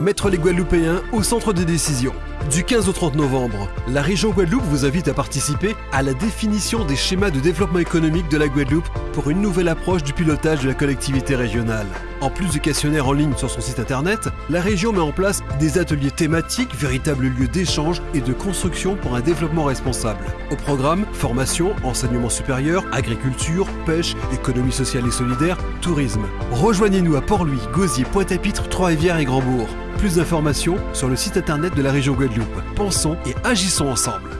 Mettre les Guadeloupéens au centre des décisions. Du 15 au 30 novembre, la région Guadeloupe vous invite à participer à la définition des schémas de développement économique de la Guadeloupe pour une nouvelle approche du pilotage de la collectivité régionale. En plus du questionnaire en ligne sur son site internet, la région met en place des ateliers thématiques, véritables lieux d'échange et de construction pour un développement responsable. Au programme, formation, enseignement supérieur, agriculture, pêche, économie sociale et solidaire, tourisme. Rejoignez-nous à Port-Louis, Gosier, Pointe-à-Pitre, Trois-Rivières et Grandbourg. Plus d'informations sur le site internet de la région Guadeloupe. Pensons et agissons ensemble.